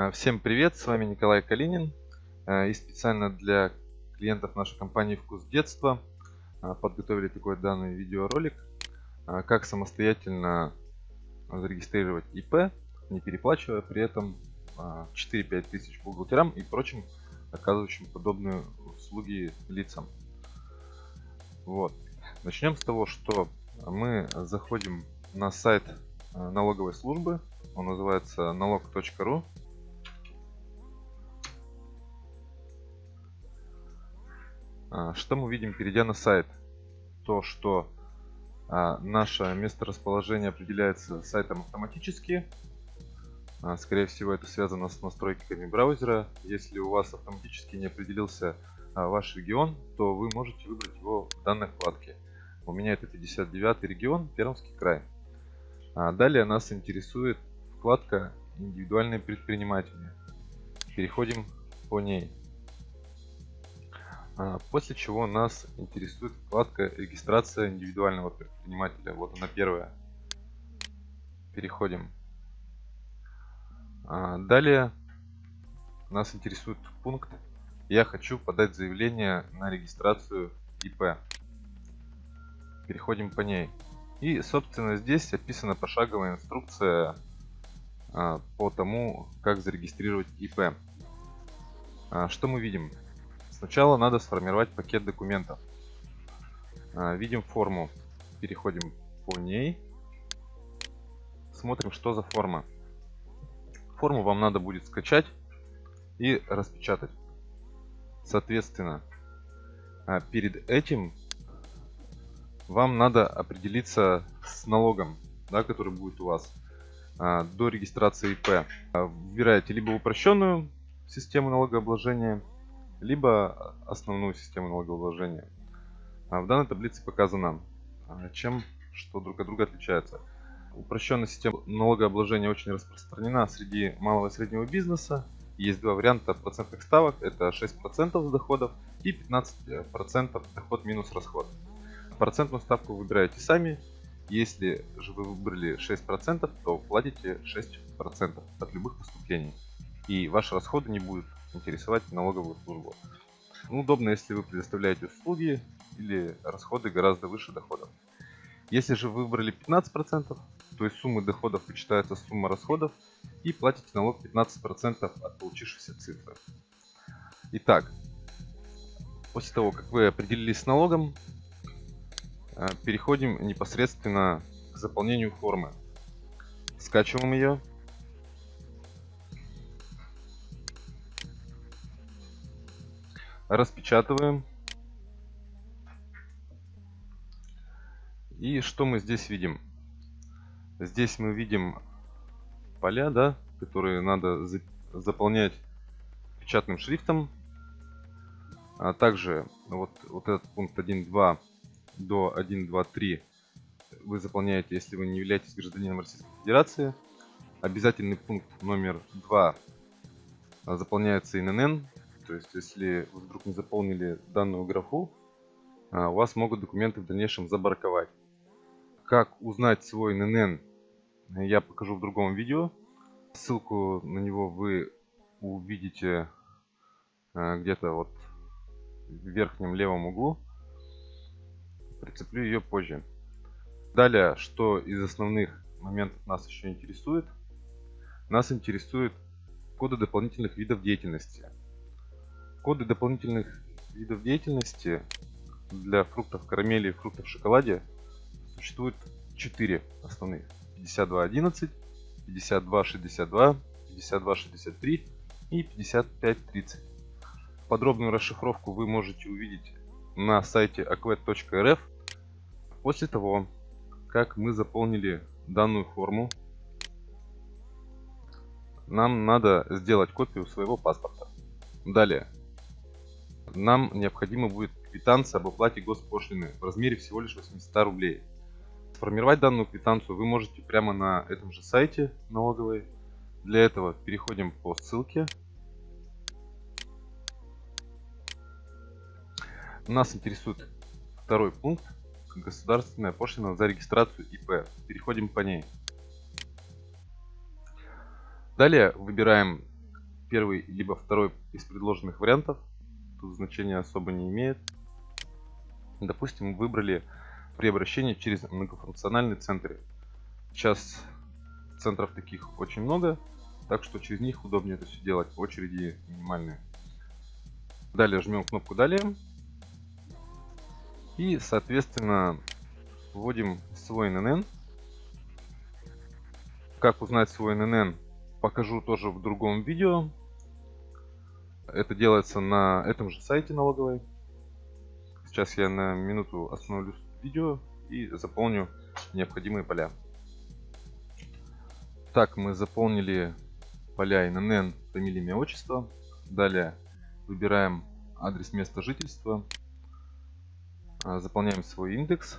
А, всем привет, с вами Николай Калинин. А, и специально для клиентов нашей компании «Вкус детства» а, подготовили такой данный видеоролик, как самостоятельно зарегистрировать ИП, не переплачивая при этом 4-5 тысяч бухгалтерам и прочим оказывающим подобные услуги лицам. Вот. Начнем с того, что мы заходим на сайт налоговой службы. Он называется налог.ру. что мы видим, перейдя на сайт? То, что а, наше месторасположение определяется сайтом автоматически. А, скорее всего, это связано с настройками браузера. Если у вас автоматически не определился ваш регион, то вы можете выбрать его в данной вкладке. У меня это 59 регион, Пермский край. Далее нас интересует вкладка «Индивидуальные предприниматели». Переходим по ней. А, после чего нас интересует вкладка регистрация индивидуального предпринимателя. Вот она первая. Переходим. А, далее нас интересует пункт «Я хочу подать заявление на регистрацию ИП». Переходим по ней. И, собственно, здесь описана пошаговая инструкция а, по тому, как зарегистрировать ИП. Что мы видим? Сначала надо сформировать пакет документов. А, видим форму. Переходим по ней. Смотрим, что за форма. Форму вам надо будет скачать и распечатать. Соответственно, а, перед этим вам надо определиться с налогом, да, который будет у вас а, до регистрации ИП. Выбираете либо упрощенную систему налогообложения, либо основную систему налогообложения. А в данной таблице показано, а, чем что друг от друга отличается. Упрощенная система налогообложения очень распространена среди малого и среднего бизнеса. Есть два варианта процентных ставок. Это 6% с доходов и 15% доход минус расход. Процентную ставку выбираете сами. Если же вы выбрали 6%, то платите 6% от любых поступлений. И ваши расходы не будут интересовать налоговую службу. Ну, удобно, если вы предоставляете услуги или расходы гораздо выше доходов. Если же вы выбрали 15%, то из суммы доходов вычитается сумма расходов и платите налог 15% от получившейся цифры. Итак, после того, как вы определились с налогом, э, переходим непосредственно к заполнению формы. Скачиваем ее распечатываем. И что мы здесь видим? Здесь мы видим поля, да, которые надо заполнять печатным шрифтом. А также вот, вот этот пункт 1.2 до 1.2.3 вы заполняете, если вы не являетесь гражданином Российской Федерации. Обязательный пункт номер 2 заполняется ИНН, то есть, если вы вдруг не заполнили данную графу, а, у вас могут документы в дальнейшем забарковать. Как узнать свой ННН, я покажу в другом видео. Ссылку на него вы увидите а, где-то вот в верхнем левом углу. Прицеплю ее позже. Далее, что из основных моментов нас еще интересует? Нас интересует коды дополнительных видов деятельности. Коды дополнительных видов деятельности для фруктов карамели и фруктов в шоколаде существует 4 основных. 52.11, 52.62, 52.63 и 55.30. Подробную расшифровку вы можете увидеть на сайте aquet.rf после того, как мы заполнили данную форму. Нам надо сделать копию своего паспорта. Далее нам необходимо будет квитанция об оплате госпошлины в размере всего лишь 800 рублей. Сформировать данную квитанцию вы можете прямо на этом же сайте налоговой. Для этого переходим по ссылке. Нас интересует второй пункт. Государственная пошлина за регистрацию ИП. Переходим по ней. Далее выбираем первый, либо второй из предложенных вариантов. Тут значения особо не имеет. Допустим, выбрали при обращении через многофункциональный центр. Сейчас центров таких очень много, так что через них удобнее это все делать. Очереди минимальные. Далее жмем кнопку «Далее». И, соответственно, вводим свой ННН. Как узнать свой ННН, покажу тоже в другом видео. Это делается на этом же сайте налоговой. Сейчас я на минуту остановлюсь видео и заполню необходимые поля. Так, мы заполнили поля ИНН, фамилия, имя, отчество. Далее выбираем адрес места жительства. А, заполняем свой индекс.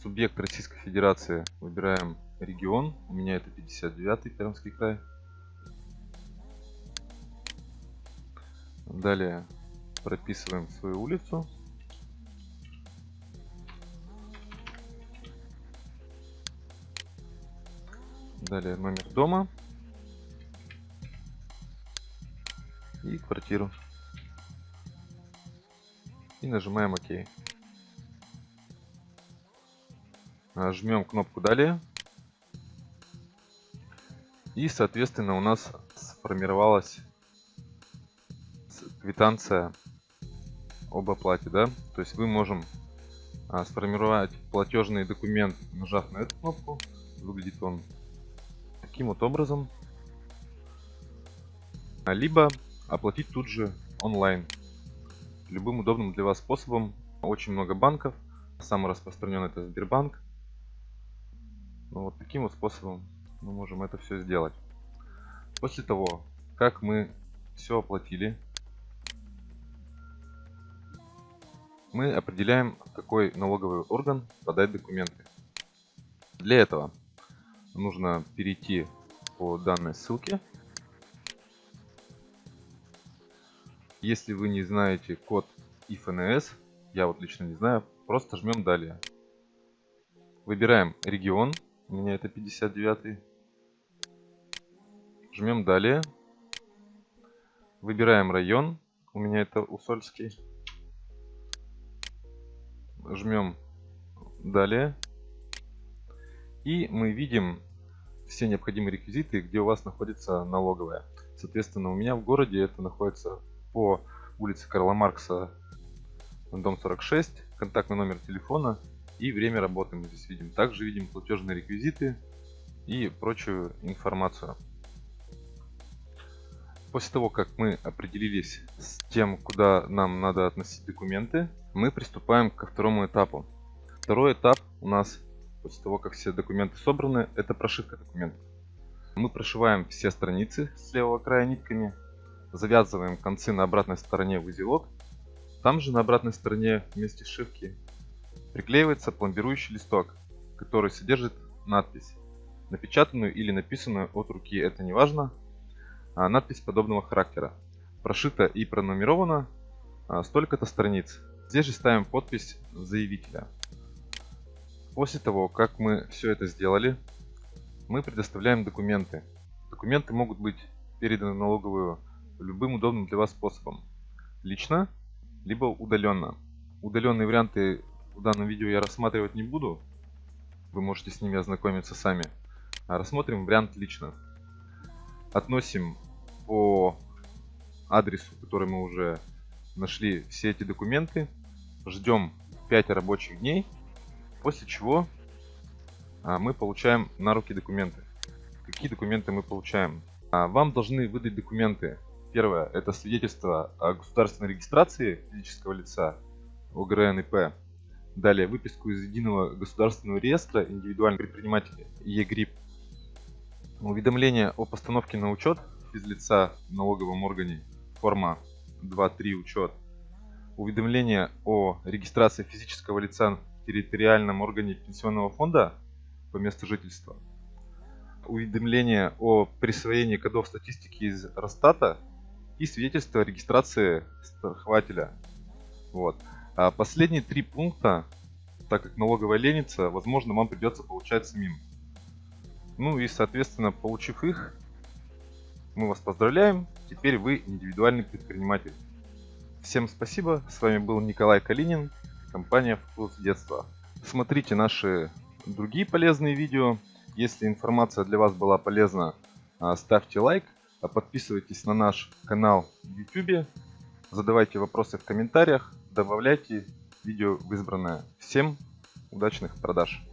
Субъект Российской Федерации выбираем регион. У меня это 59-й Пермский край. Далее прописываем свою улицу. Далее номер дома. И квартиру. И нажимаем ОК. Жмем кнопку Далее. И, соответственно, у нас сформировалась квитанция об оплате, да. То есть мы можем а, сформировать платежный документ, нажав на эту кнопку. Выглядит он таким вот образом. А, либо оплатить тут же онлайн. Любым удобным для вас способом. Очень много банков. Самый распространенный это Сбербанк. Ну, вот таким вот способом мы можем это все сделать. После того, как мы все оплатили, мы определяем, какой налоговый орган подать документы. Для этого нужно перейти по данной ссылке. Если вы не знаете код ИФНС, я вот лично не знаю, просто жмем далее. Выбираем регион, у меня это 59. Жмем далее. Выбираем район, у меня это Усольский жмем далее. И мы видим все необходимые реквизиты, где у вас находится налоговая. Соответственно, у меня в городе это находится по улице Карла Маркса, дом 46, контактный номер телефона и время работы мы здесь видим. Также видим платежные реквизиты и прочую информацию. После того, как мы определились с тем, куда нам надо относить документы, мы приступаем ко второму этапу. Второй этап у нас, после того, как все документы собраны, это прошивка документов. Мы прошиваем все страницы с левого края нитками, завязываем концы на обратной стороне в узелок. Там же на обратной стороне вместе сшивки приклеивается пломбирующий листок, который содержит надпись, напечатанную или написанную от руки, это не важно, надпись подобного характера. Прошита и пронумерована а, столько-то страниц. Здесь же ставим подпись заявителя. После того, как мы все это сделали, мы предоставляем документы. Документы могут быть переданы налоговую любым удобным для вас способом. Лично, либо удаленно. Удаленные варианты в данном видео я рассматривать не буду. Вы можете с ними ознакомиться сами. А рассмотрим вариант лично относим по адресу, который мы уже нашли все эти документы. Ждем 5 рабочих дней, после чего а, мы получаем на руки документы. Какие документы мы получаем? А, вам должны выдать документы. Первое, это свидетельство о государственной регистрации физического лица ОГРН ИП. Далее, выписку из единого государственного реестра индивидуальных предпринимателей ЕГРИП Уведомление о постановке на учет физлица в налоговом органе, форма 2.3 учет. Уведомление о регистрации физического лица в территориальном органе пенсионного фонда по месту жительства. Уведомление о присвоении кодов статистики из Росстата и свидетельство о регистрации страхователя. Вот. А последние три пункта, так как налоговая ленится, возможно, вам придется получать самим. Ну и, соответственно, получив их, мы вас поздравляем. Теперь вы индивидуальный предприниматель. Всем спасибо. С вами был Николай Калинин, компания Вкус детства. Смотрите наши другие полезные видео. Если информация для вас была полезна, а, ставьте лайк, а подписывайтесь на наш канал в YouTube, задавайте вопросы в комментариях, добавляйте видео в избранное. Всем удачных продаж!